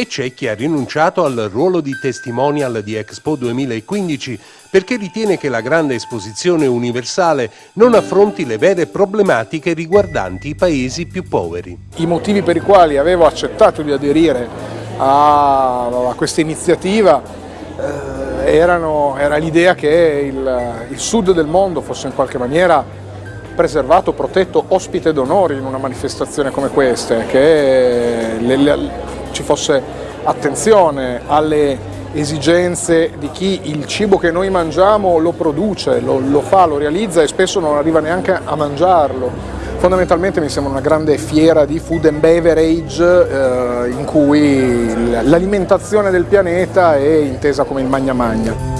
E c'è chi ha rinunciato al ruolo di testimonial di Expo 2015 perché ritiene che la grande esposizione universale non affronti le vere problematiche riguardanti i paesi più poveri. I motivi per i quali avevo accettato di aderire a, questa iniziativa eh, erano, era l'idea che il, il sud del mondo fosse in qualche maniera preservato, protetto, ospite d'onore in una manifestazione come questa, che le, le, ci fosse attenzione alle esigenze di chi il cibo che noi mangiamo lo produce, lo, lo fa, lo realizza e spesso non arriva neanche a mangiarlo. Fondamentalmente mi sembra una grande fiera di food and beverage eh, in cui l'alimentazione del pianeta è intesa come il magna magna.